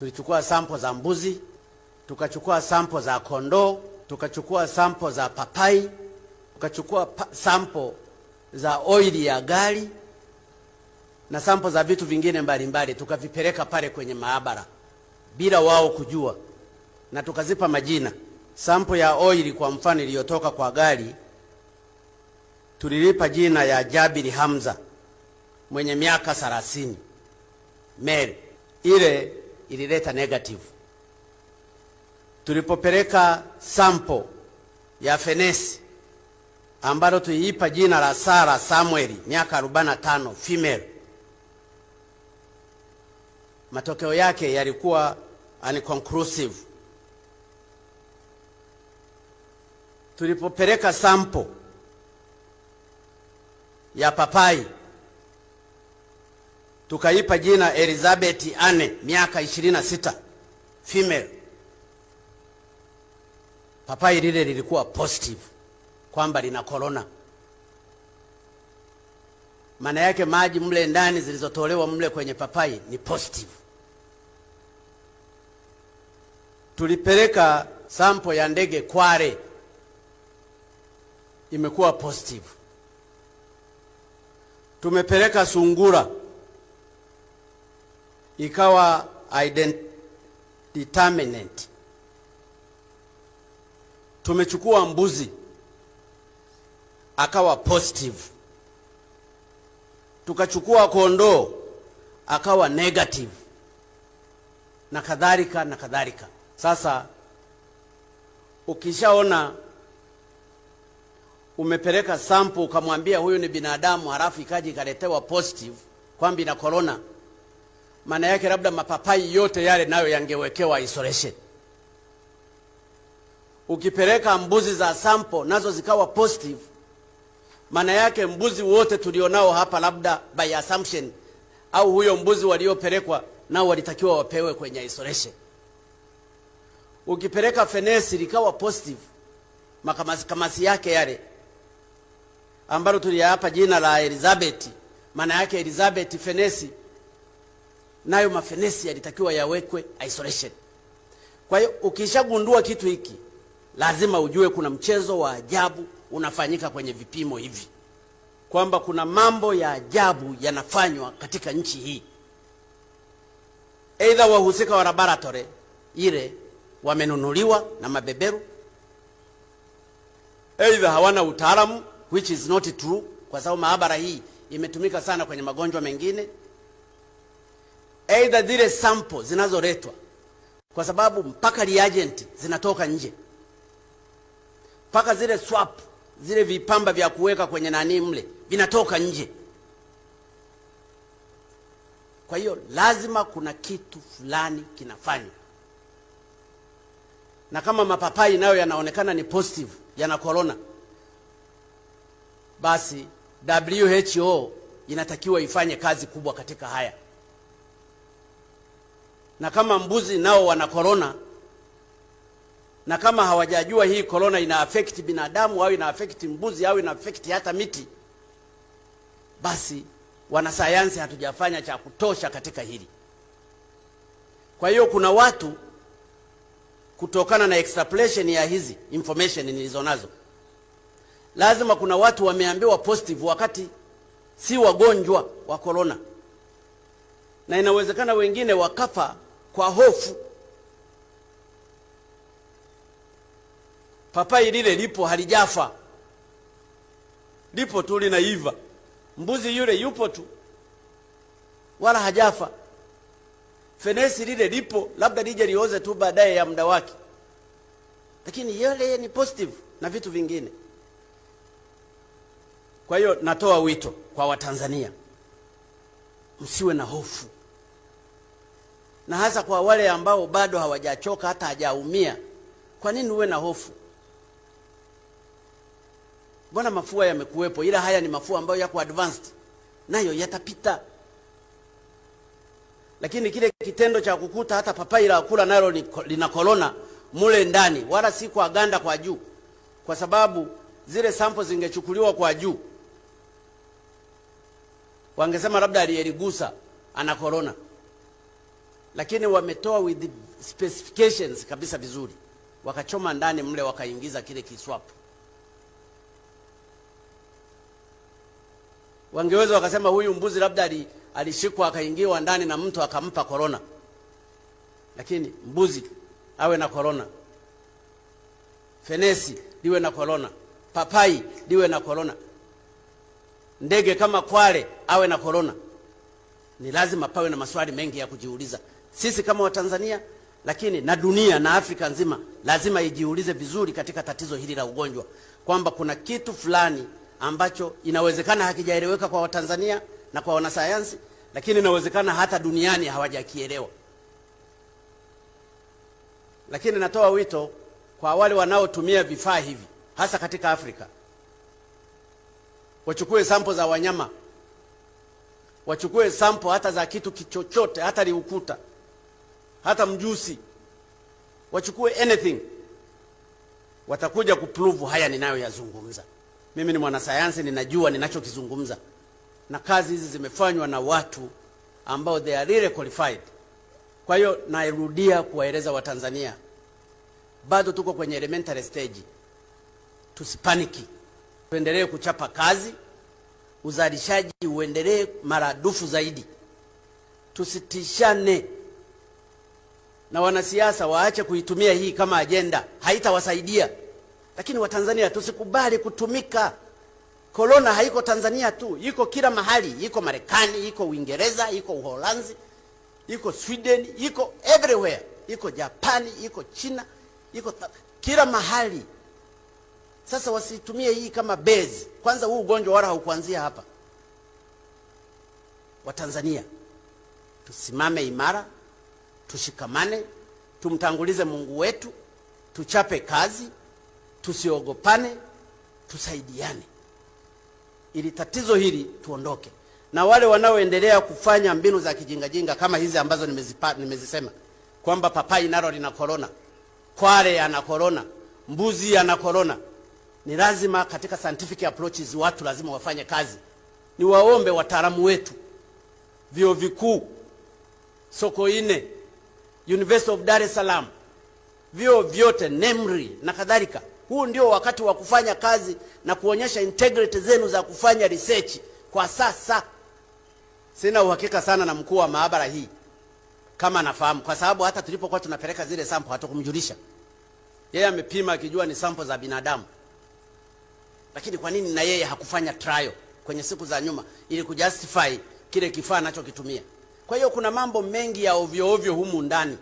Tulichukua sampo za mbuzi, tukachukua sampo za kondoo, tukachukua sampo za papai, tukachukua pa sampo za oili ya gari na sampo za vitu vingine mbalimbali, tukavipeleka pale kwenye maabara bila wao kujua, na tukazipa majina. Sampo ya oili kwa mfano iliyotoka kwa gari tulilipa jina ya Jabiri Hamza mwenye miaka 30 mele ile ilileta negative. Tulipopeleka sample ya fenesi ambalo tuliipa jina la Sara Samueli miaka 45 female, matokeo yake yalikuwa unconclusive. Tulipopeleka sample ya papai tukaipa jina Elizabeth Anne miaka 26 female, papai lile lilikuwa positive kwamba lina corona. Maana yake maji mle ndani zilizotolewa mle kwenye papai ni positive. Tulipeleka sampo ya ndege Kware imekuwa positive. Tumepeleka sungura ikawa determinant. Tumechukua mbuzi akawa positive, tukachukua kondoo akawa negative, na kadhalika na kadhalika. Sasa ukishaona umepeleka sample ukamwambia huyu ni binadamu, halafu ikaji ikaletewa positive kwamba ina corona, maana yake labda mapapai yote yale nayo yangewekewa isolation. Ukipeleka mbuzi za sample nazo zikawa positive, maana yake mbuzi wote tulionao hapa labda by assumption, au huyo mbuzi waliopelekwa nao walitakiwa wapewe kwenye isolation. Ukipeleka fenesi likawa positive, makamasi kamasi yake yale. Ambalo tuliyapa jina la Elizabeth, maana yake Elizabeth fenesi, nayo mafenesi yalitakiwa yawekwe isolation. Kwa hiyo ukishagundua kitu hiki, lazima ujue kuna mchezo wa ajabu unafanyika kwenye vipimo hivi, kwamba kuna mambo ya ajabu yanafanywa katika nchi hii. Aidha wahusika wa laboratory ile wamenunuliwa na mabeberu, aidha hawana utaalamu which is not true, kwa sababu maabara hii imetumika sana kwenye magonjwa mengine. Aidha zile sample zinazoletwa, kwa sababu mpaka reagent zinatoka nje, mpaka zile swap, zile vipamba vya kuweka kwenye nani mle vinatoka nje. Kwa hiyo lazima kuna kitu fulani kinafanywa, na kama mapapai nayo yanaonekana ni positive, yana corona basi WHO inatakiwa ifanye kazi kubwa katika haya, na kama mbuzi nao wana korona, na kama hawajajua hii korona ina affect binadamu au ina affect mbuzi au ina affect hata miti, basi wanasayansi hatujafanya cha kutosha katika hili. Kwa hiyo kuna watu kutokana na extrapolation ya hizi information nilizonazo lazima kuna watu wameambiwa positive wakati si wagonjwa wa korona, na inawezekana wengine wakafa kwa hofu. Papai lile lipo halijafa, lipo tu linaiva. Mbuzi yule yupo tu, wala hajafa. Fenesi lile lipo, labda lije lioze tu baadaye ya muda wake, lakini yale ni positive na vitu vingine. Kwa hiyo natoa wito kwa Watanzania, msiwe na hofu, na hasa kwa wale ambao bado hawajachoka hata hajaumia. Kwa nini uwe na hofu? Mbona mafua yamekuwepo, ila haya ni mafua ambayo yako advanced, nayo yatapita. Lakini kile kitendo cha kukuta hata papai la kula nalo lina korona mule ndani, wala si kwa ganda kwa juu, kwa sababu zile sample zingechukuliwa kwa juu wangesema labda aliyeligusa ana korona, lakini wametoa with specifications kabisa vizuri, wakachoma ndani mle, wakaingiza kile kiswapu. Wangeweza wakasema huyu mbuzi labda alishikwa akaingiwa ndani na mtu akampa korona, lakini mbuzi awe na korona, fenesi liwe na korona, papai liwe na korona, ndege kama kwale awe na korona. Ni lazima pawe na maswali mengi ya kujiuliza sisi kama Watanzania, lakini na dunia na Afrika nzima lazima ijiulize vizuri katika tatizo hili la ugonjwa, kwamba kuna kitu fulani ambacho inawezekana hakijaeleweka kwa Watanzania na kwa wanasayansi, lakini inawezekana hata duniani hawajakielewa. Lakini natoa wito kwa wale wanaotumia vifaa hivi hasa katika Afrika, wachukue sampo za wanyama, wachukue sampo hata za kitu kichochote, hata liukuta, hata mjusi, wachukue anything, watakuja kuprove haya ninayoyazungumza. Mimi ni mwanasayansi, ninajua ninachokizungumza, na kazi hizi zimefanywa na watu ambao they are really qualified. Kwa hiyo nairudia kuwaeleza Watanzania, bado tuko kwenye elementary stage, tusipaniki, tuendelee kuchapa kazi, uzalishaji uendelee maradufu zaidi, tusitishane na wanasiasa waache kuitumia hii kama ajenda, haitawasaidia. Lakini Watanzania tusikubali kutumika. Korona haiko Tanzania tu, iko kila mahali, iko Marekani, iko Uingereza, iko Uholanzi, iko Sweden, iko everywhere, iko Japani, iko China, iko kila mahali. Sasa wasitumie hii kama base. Kwanza huu ugonjwa wala haukuanzia hapa. Watanzania tusimame imara, tushikamane, tumtangulize Mungu wetu, tuchape kazi, tusiogopane, tusaidiane ili tatizo hili tuondoke. Na wale wanaoendelea kufanya mbinu za kijingajinga kama hizi ambazo nimezipa, nimezisema kwamba papai nalo lina korona, kwale ana korona, mbuzi ana korona, ni lazima katika scientific approaches watu lazima wafanye kazi. Niwaombe wataalamu wetu, vyuo vikuu, Sokoine, University of Dar es Salaam, vyuo vyote NEMRI na kadhalika. Huu ndio wakati wa kufanya kazi na kuonyesha integrity zenu za kufanya research kwa sasa. Sina uhakika sana na mkuu wa maabara hii kama nafahamu, kwa sababu hata tulipokuwa tunapeleka zile sample hatukumjulisha yeye. Amepima akijua ni sample za binadamu, lakini kwa nini na yeye hakufanya trial kwenye siku za nyuma ili kujustify kile kifaa anachokitumia? Kwa hiyo kuna mambo mengi ya ovyo ovyo humu ndani